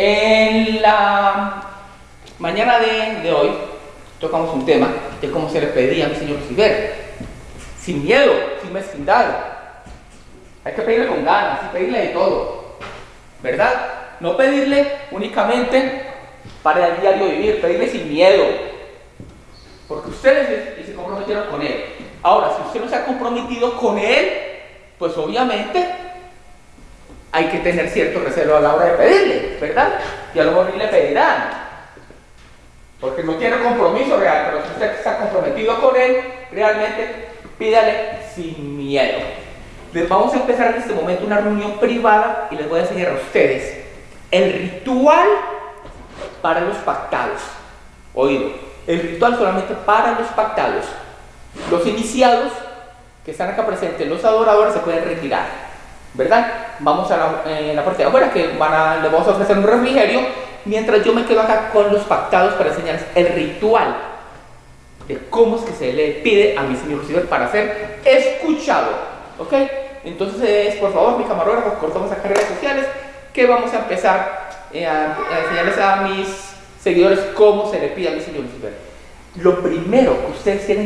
En la mañana de, hoy tocamos un tema de cómo se le pedía a mi señor Lucifer. Sin miedo, sin mezquindad. Hay que pedirle con ganas y pedirle de todo. ¿Verdad? No pedirle únicamente para el diario vivir, pedirle sin miedo. Porque ustedes se comprometieron con él. Ahora, si usted no se ha comprometido con él, pues obviamente hay que tener cierto recelo a la hora de pedirle, ¿verdad? Y a lo mejor ni le pedirán. Porque no tiene compromiso real, pero si usted está comprometido con él, realmente pídale sin miedo. Les vamos a empezar en este momento una reunión privada y les voy a enseñar a ustedes el ritual para los pactados. Oído, el ritual solamente para los pactados. Los iniciados que están acá presentes, los adoradores se pueden retirar. ¿Verdad? Vamos a la, eh, la parte de afuera que van a, les vamos a ofrecer un refrigerio mientras yo me quedo acá con los pactados para enseñarles el ritual de cómo es que se le pide a mi señor Lucifer para ser escuchado, ¿ok? Entonces, por favor, mi camarógrafo, cortamos acá redes sociales que vamos a empezar eh, a, a, enseñarles a mis seguidores cómo se le pide a mi señor Lucifer. Lo primero que ustedes tienen